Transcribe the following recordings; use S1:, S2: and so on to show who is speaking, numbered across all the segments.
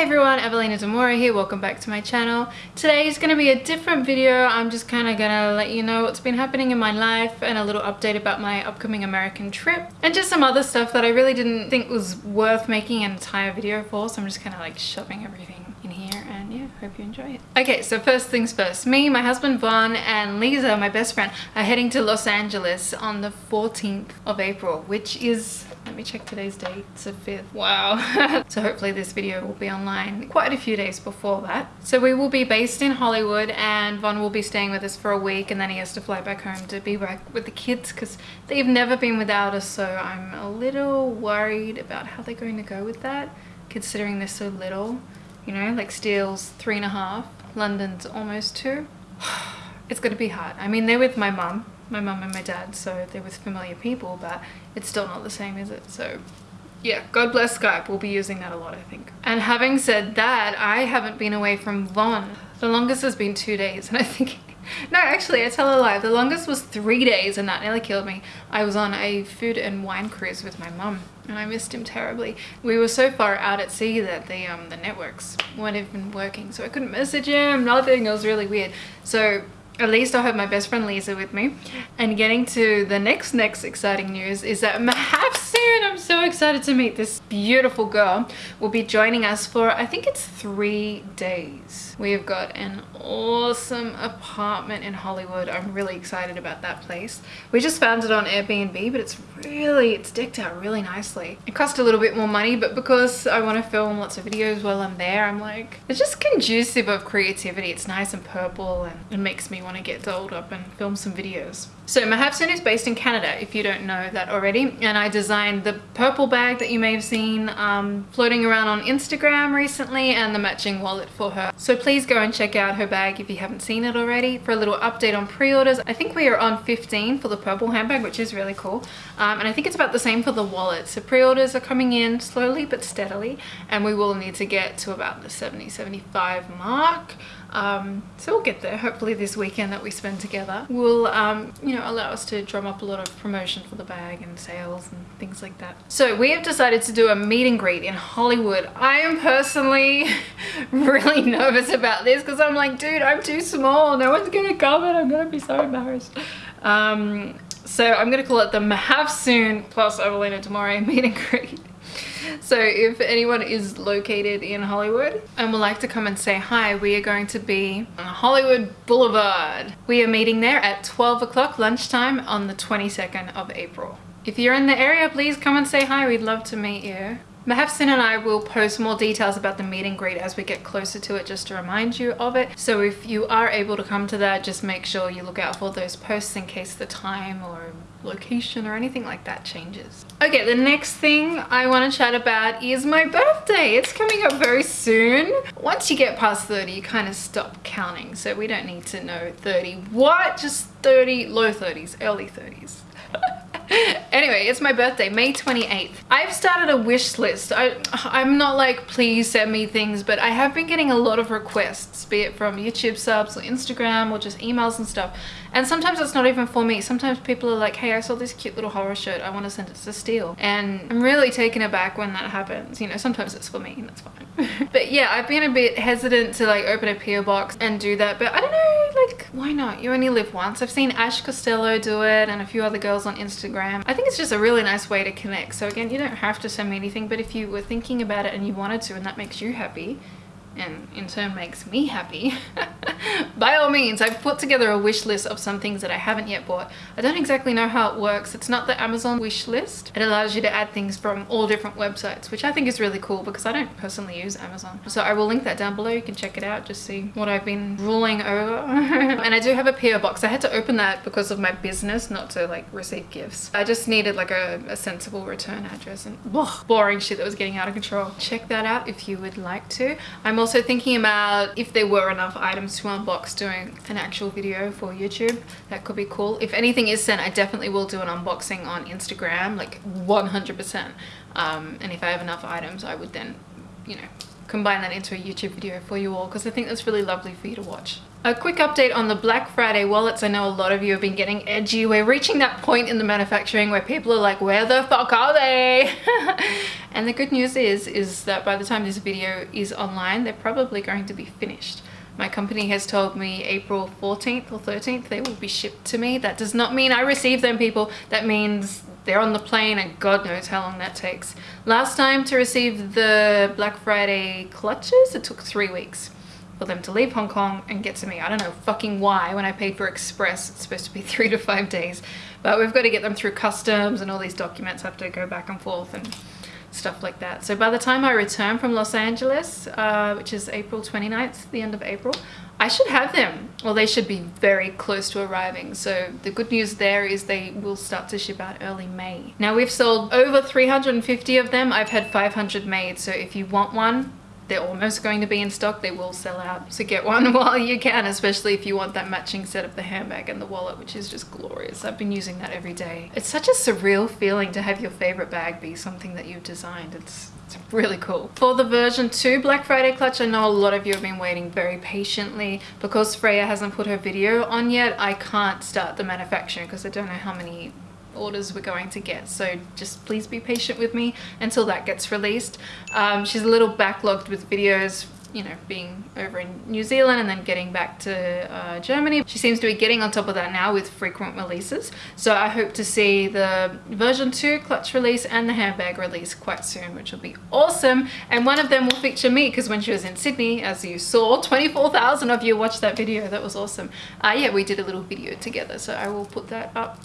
S1: Hey everyone, Evelina Demora here, welcome back to my channel. Today is going to be a different video, I'm just kind of going to let you know what's been happening in my life and a little update about my upcoming American trip and just some other stuff that I really didn't think was worth making an entire video for so I'm just kind of like shoving everything in here and yeah, hope you enjoy it. Okay, so first things first, me, my husband Vaughn and Lisa, my best friend, are heading to Los Angeles on the 14th of April, which is let me check today's date. It's the 5th. Wow. so hopefully this video will be online quite a few days before that. So we will be based in Hollywood and Vaughn will be staying with us for a week and then he has to fly back home to be back with the kids because they've never been without us. So I'm a little worried about how they're going to go with that considering they're so little. You know, like Steele's three and a half, London's almost two. it's going to be hard. I mean, they're with my mum my mum and my dad so they're with familiar people but it's still not the same is it? So yeah god bless skype. We'll be using that a lot i think. And having said that i haven't been away from Vaughn the longest has been two days and i think no actually i tell a lie. The longest was three days and that nearly killed me. I was on a food and wine cruise with my mum and i missed him terribly. We were so far out at sea that the um the networks weren't even working so i couldn't message him nothing. It was really weird. So at least I'll have my best friend Lisa with me. And getting to the next, next exciting news is that I'm so excited to meet this beautiful girl, will be joining us for, I think it's three days. We have got an awesome apartment in Hollywood. I'm really excited about that place. We just found it on Airbnb, but it's really, it's decked out really nicely. It cost a little bit more money, but because I want to film lots of videos while I'm there, I'm like, it's just conducive of creativity. It's nice and purple and it makes me want to get dolled up and film some videos. So Mahafsoon is based in Canada, if you don't know that already, and I designed the purple bag that you may have seen um, floating around on Instagram recently and the matching wallet for her. So please go and check out her bag if you haven't seen it already. For a little update on pre-orders, I think we are on 15 for the purple handbag, which is really cool. Um, and I think it's about the same for the wallet. So pre-orders are coming in slowly but steadily, and we will need to get to about the 70-75 mark um, so we'll get there hopefully this weekend that we spend together will um, you know allow us to drum up a lot of promotion for the bag and sales and things like that so we have decided to do a meet and greet in Hollywood I am personally really nervous about this because I'm like dude I'm too small no one's gonna come and I'm gonna be so embarrassed um, so I'm gonna call it the Mahafsoon plus Evelina Demora meet and greet so if anyone is located in Hollywood and would like to come and say hi, we are going to be on Hollywood Boulevard. We are meeting there at 12 o'clock lunchtime on the 22nd of April. If you're in the area, please come and say hi. We'd love to meet you. Mahafsoon and I will post more details about the meet and greet as we get closer to it just to remind you of it. So if you are able to come to that, just make sure you look out for those posts in case the time or location or anything like that changes. Okay, the next thing I want to chat about is my birthday. It's coming up very soon. Once you get past 30, you kind of stop counting. So we don't need to know 30. What? Just 30, low 30s, early 30s. anyway, it's my birthday, May 28th. I've started a wish list. I, I'm not like, please send me things, but I have been getting a lot of requests, be it from YouTube subs or Instagram or just emails and stuff. And sometimes it's not even for me. Sometimes people are like, hey, I saw this cute little horror shirt. I want to send it to Steele. And I'm really taken aback when that happens. You know, sometimes it's for me and that's fine. but yeah, I've been a bit hesitant to like open a PO box and do that. But I don't know, why not? You only live once. I've seen Ash Costello do it and a few other girls on Instagram. I think it's just a really nice way to connect. So again, you don't have to send me anything, but if you were thinking about it and you wanted to and that makes you happy, and in turn makes me happy by all means I've put together a wish list of some things that I haven't yet bought. I don't exactly know how it works. It's not the Amazon wish list. It allows you to add things from all different websites which I think is really cool because I don't personally use Amazon. So I will link that down below. You can check it out just see what I've been ruling over. And I do have a PO box. I had to open that because of my business not to like receive gifts. I just needed like a, a sensible return address and ugh, boring shit that was getting out of control. Check that out if you would like to. I'm also thinking about if there were enough items to unbox doing an actual video for YouTube. That could be cool. If anything is sent, I definitely will do an unboxing on Instagram, like 100%. Um, and if I have enough items, I would then, you know, combine that into a YouTube video for you all because I think that's really lovely for you to watch. A quick update on the Black Friday wallets. I know a lot of you have been getting edgy. We're reaching that point in the manufacturing where people are like, where the fuck are they? and the good news is, is that by the time this video is online, they're probably going to be finished. My company has told me April 14th or 13th they will be shipped to me. That does not mean I receive them, people. That means they're on the plane and God knows how long that takes. Last time to receive the Black Friday clutches, it took three weeks for them to leave Hong Kong and get to me. I don't know fucking why when I paid for express it's supposed to be three to five days but we've got to get them through customs and all these documents have to go back and forth and stuff like that. So by the time I return from Los Angeles, uh, which is April 29th, the end of April, I should have them. Well, they should be very close to arriving. So the good news there is they will start to ship out early May. Now we've sold over 350 of them. I've had 500 made. So if you want one, they're almost going to be in stock they will sell out so get one while you can especially if you want that matching set of the handbag and the wallet which is just glorious i've been using that every day it's such a surreal feeling to have your favorite bag be something that you've designed it's it's really cool. For the version 2 Black Friday clutch, I know a lot of you have been waiting very patiently. Because Freya hasn't put her video on yet, I can't start the manufacturing because I don't know how many orders we're going to get. So just please be patient with me until that gets released. Um, she's a little backlogged with videos you know being over in New Zealand and then getting back to uh, Germany. She seems to be getting on top of that now with frequent releases. So I hope to see the version 2 clutch release and the handbag release quite soon which will be awesome. And one of them will feature me because when she was in Sydney as you saw 24,000 of you watched that video. That was awesome. Uh, yeah we did a little video together so I will put that up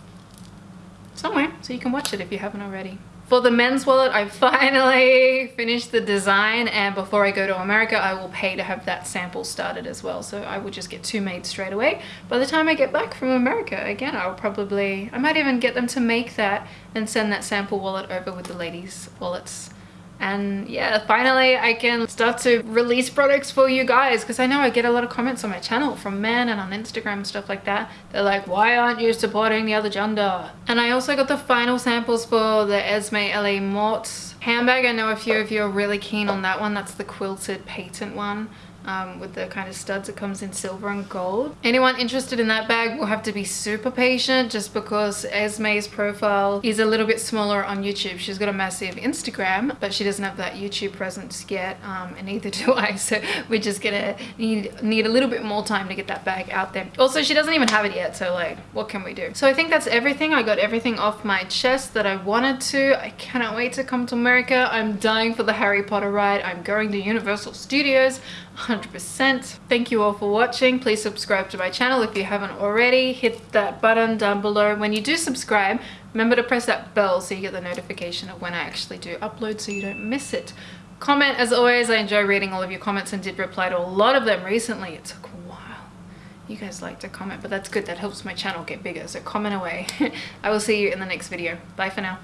S1: somewhere so you can watch it if you haven't already. For the men's wallet, I finally finished the design and before I go to America, I will pay to have that sample started as well. So I will just get two made straight away. By the time I get back from America, again, I'll probably, I might even get them to make that and send that sample wallet over with the ladies' wallets and yeah finally I can start to release products for you guys because I know I get a lot of comments on my channel from men and on Instagram and stuff like that. They're like why aren't you supporting the other gender? And I also got the final samples for the Esme LA Mort handbag. I know a few of you are really keen on that one. That's the quilted patent one um, with the kind of studs it comes in silver and gold. Anyone interested in that bag will have to be super patient just because Esme's profile is a little bit smaller on YouTube. She's got a massive Instagram but she doesn't have that YouTube presence yet um, and neither do I. So we're just gonna need need a little bit more time to get that bag out there. Also she doesn't even have it yet so like what can we do? So I think that's everything. I got everything off my chest that I wanted to. I cannot wait to come to America. I'm dying for the Harry Potter ride. I'm going to Universal Studios 100%. Thank you all for watching. Please subscribe to my channel if you haven't already. Hit that button down below. When you do subscribe, remember to press that bell so you get the notification of when I actually do upload so you don't miss it. Comment as always. I enjoy reading all of your comments and did reply to a lot of them recently. It took a while. You guys like to comment, but that's good. That helps my channel get bigger. So comment away. I will see you in the next video. Bye for now.